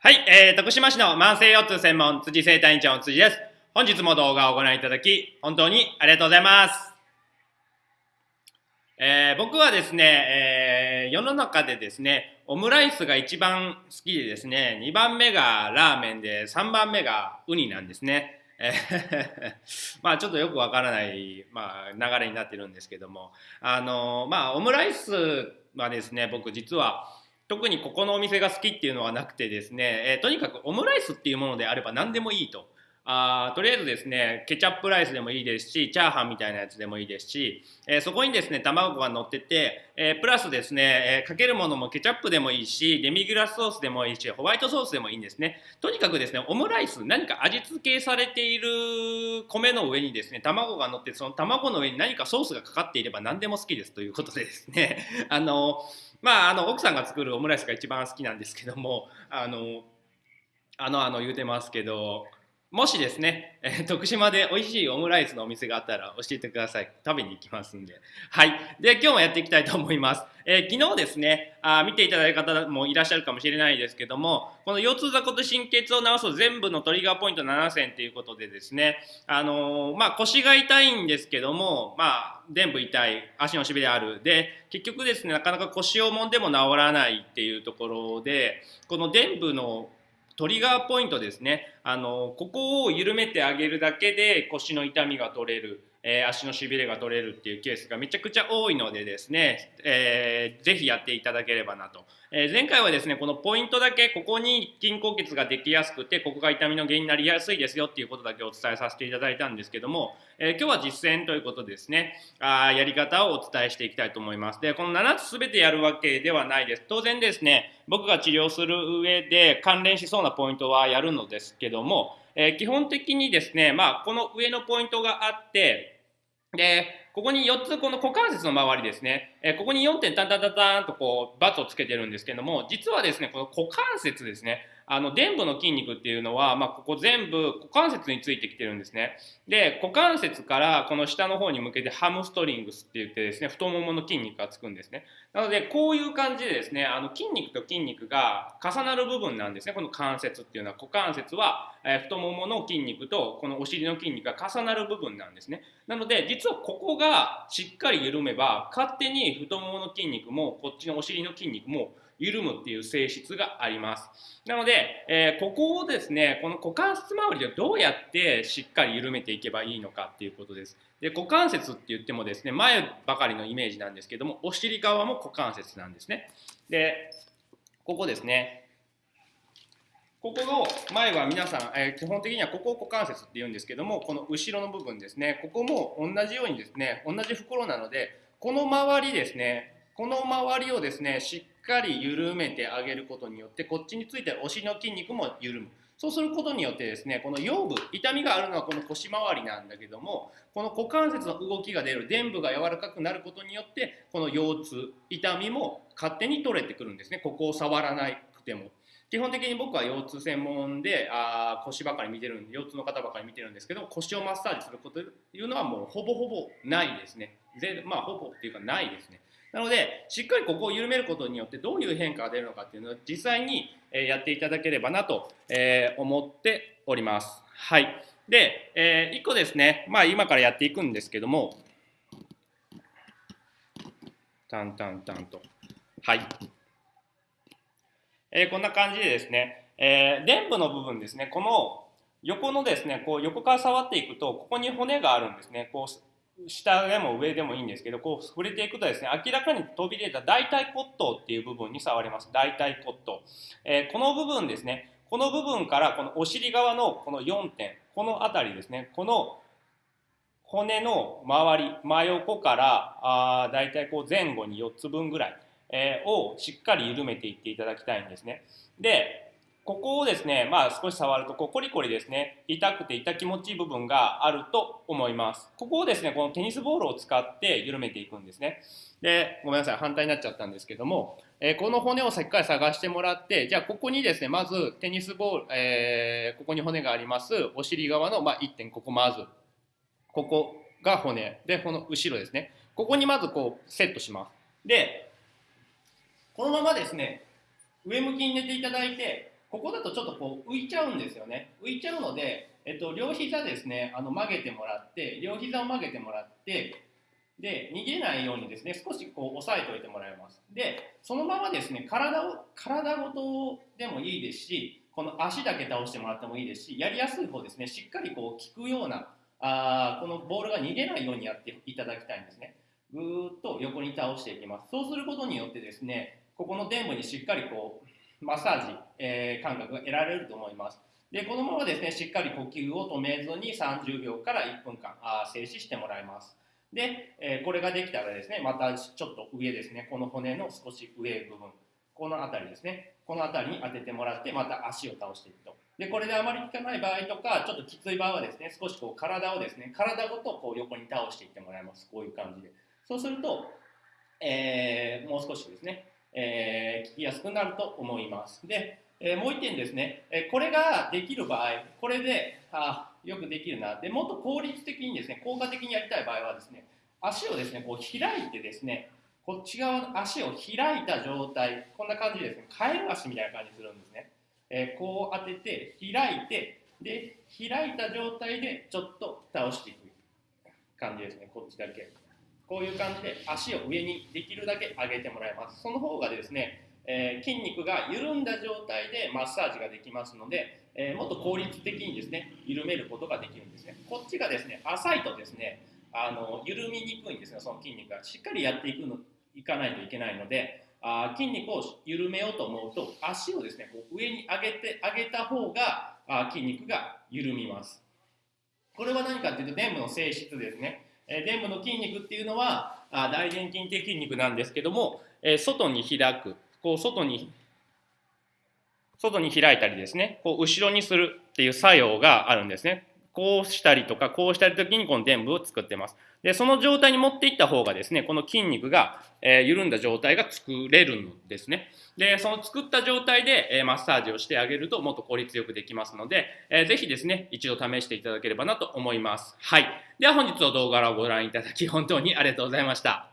はい、えー、徳島市の慢性腰痛専門辻生体院長の辻です。本日も動画をご覧いただき、本当にありがとうございます。えー、僕はですね、えー、世の中でですね、オムライスが一番好きでですね、2番目がラーメンで、3番目がウニなんですね。え まあちょっとよくわからない、まあ、流れになってるんですけども、あのまあオムライスはですね、僕実は、特にここのお店が好きっていうのはなくてですね、えー、とにかくオムライスっていうものであれば何でもいいと。あとりあえずですねケチャップライスでもいいですしチャーハンみたいなやつでもいいですし、えー、そこにですね卵が乗ってて、えー、プラスですね、えー、かけるものもケチャップでもいいしデミグラスソースでもいいしホワイトソースでもいいんですね。とにかくですねオムライス何か味付けされている米の上にですね卵が乗ってその卵の上に何かソースがかかっていれば何でも好きです。ということでですね。あのまああの奥さんが作るオムライスが一番好きなんですけどもあのあのあの言うてますけどもしですね、えー、徳島で美味しいオムライスのお店があったら教えてください。食べに行きますんで。はい。で、今日もやっていきたいと思います。えー、昨日ですねあ、見ていただいた方もいらっしゃるかもしれないですけども、この腰痛座骨神経痛を治す全部のトリガーポイント7選ということでですね、あのー、まあ、腰が痛いんですけども、まあ、全部痛い、足のしびれある。で、結局ですね、なかなか腰をもんでも治らないっていうところで、この伝部のトリガーポイントですね。あのここを緩めてあげるだけで腰の痛みが取れる、えー、足のしびれが取れるっていうケースがめちゃくちゃ多いのでですね、えー、ぜひやっていただければなとえー、前回はですね、このポイントだけ、ここに筋硬血ができやすくて、ここが痛みの原因になりやすいですよっていうことだけお伝えさせていただいたんですけども、えー、今日は実践ということですね、あやり方をお伝えしていきたいと思います。で、この7つ全てやるわけではないです。当然ですね、僕が治療する上で関連しそうなポイントはやるのですけども、えー、基本的にですね、まあ、この上のポイントがあって、で、ここに4つ、この股関節の周りですね、えここに4点タンタンタンタンとこう、バツをつけてるんですけども、実はですね、この股関節ですね、あの、伝部の筋肉っていうのは、まあ、ここ全部股関節についてきてるんですね。で、股関節からこの下の方に向けてハムストリングスって言ってですね、太ももの筋肉がつくんですね。なので、こういう感じでですね、あの、筋肉と筋肉が重なる部分なんですね。この関節っていうのは、股関節は、え、太ももの筋肉とこのお尻の筋肉が重なる部分なんですね。なので、実はここがしっかり緩めば、勝手に太ももの筋肉も、こっちのお尻の筋肉も、緩むっていう性質があります。なので、えー、ここをですね、この股関節周りでどうやってしっかり緩めていけばいいのかっていうことです。で、股関節って言ってもですね、前ばかりのイメージなんですけども、お尻側も股関節なんですね。で、ここですね。ここの前は皆さん、えー、基本的にはここを股関節って言うんですけども、この後ろの部分ですね、ここも同じようにですね、同じ袋なので、この周りですね、この周りをですね、しっかり緩めてあげることによって、こっちについてるお尻の筋肉も緩む。そうすることによってですね、この腰部、痛みがあるのはこの腰回りなんだけども、この股関節の動きが出る、伝部が柔らかくなることによって、この腰痛、痛みも勝手に取れてくるんですね。ここを触らなくても。基本的に僕は腰痛専門であ腰ばかり見てるんで腰痛の方ばかり見てるんですけど腰をマッサージするこというのはもうほぼほぼないですね。ぜまあほぼっていうかないですね。なので、しっかりここを緩めることによってどういう変化が出るのかっていうのを実際にやっていただければなと思っております。はい。で、え、1個ですね、まあ今からやっていくんですけども、タンタンタンと。はい。え、こんな感じでですね、えー、伝部の部分ですね、この横のですね、こう横から触っていくと、ここに骨があるんですね。こう下でも上でもいいんですけど、こう触れていくとですね、明らかに飛び出た大腿骨頭っていう部分に触ります。大腿骨頭。えー、この部分ですね、この部分からこのお尻側のこの4点、この辺りですね、この骨の周り、真横からあだいたいこう前後に4つ分ぐらい、えー、をしっかり緩めていっていただきたいんですね。で、ここをですね、まあ少し触ると、こうコリコリですね、痛くて痛気持ちいい部分があると思います。ここをですね、このテニスボールを使って緩めていくんですね。で、ごめんなさい、反対になっちゃったんですけども、えー、この骨をしっかり探してもらって、じゃあここにですね、まずテニスボール、えー、ここに骨があります、お尻側の、まあ、1点、ここまず、ここが骨、で、この後ろですね。ここにまずこうセットします。で、このままですね、上向きに寝ていただいて、ここだとちょっとこう浮いちゃうんですよね。浮いちゃうので、えっと、両膝ですねあの曲げてもらって両膝を曲げてもらってで逃げないようにですね少しこう押さえておいてもらいます。でそのままですね体を体ごとでもいいですしこの足だけ倒してもらってもいいですしやりやすい方ですねしっかりこう効くようなあこのボールが逃げないようにやっていただきたいんですね。ぐーっと横に倒していきます。そうすることによってですねここの臀部にしっかりこうマッサージ、えー、感覚が得られると思います。でこのままですねしっかり呼吸を止めずに30秒から1分間あ静止してもらいます。で、えー、これができたらですねまたちょっと上ですねこの骨の少し上部分この辺りですねこの辺りに当ててもらってまた足を倒していくと。でこれであまり効かない場合とかちょっときつい場合はですね少しこう体をですね体ごとこう横に倒していってもらいます。こういう感じで。そうすると、えー、もう少しですね、えー、聞きやすくなると思います。で、えー、もう一点ですね、えこれができる場合これであよくできるな。でもっと効率的にですね効果的にやりたい場合はですね足をですねこう開いてですねこっち側の足を開いた状態こんな感じでですねカエル足みたいな感じするんですね、えー、こう当てて開いてで開いた状態でちょっと倒していく感じですねこっちだけ。こういう感じで足を上にできるだけ上げてもらいます。その方がですね、えー、筋肉が緩んだ状態でマッサージができますので、えー、もっと効率的にですね緩めることができるんですね。こっちがですね浅いとですねあの緩みにくいんですがその筋肉が。しっかりやっていくのいかないといけないのであ筋肉を緩めようと思うと足をですねこう上に上げて上げた方があ筋肉が緩みます。これは何かっていうと臀部の性質ですね、え、臀部の筋肉っていうのはあ大臀筋って筋肉なんですけども、え、外に開くこう外に外に開いたりですねこう後ろにするっていう作用があるんですね。こうしたりとかこうしたり時にこの臀部を作ってます。でその状態に持っていった方がですねこの筋肉が、えー、緩んだ状態が作れるんですね。でその作った状態で、えー、マッサージをしてあげるともっと効率よくできますので、えー、ぜひですね一度試していただければなと思います。はい。では本日の動画をご覧いただき本当にありがとうございました。